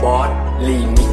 Bot Limit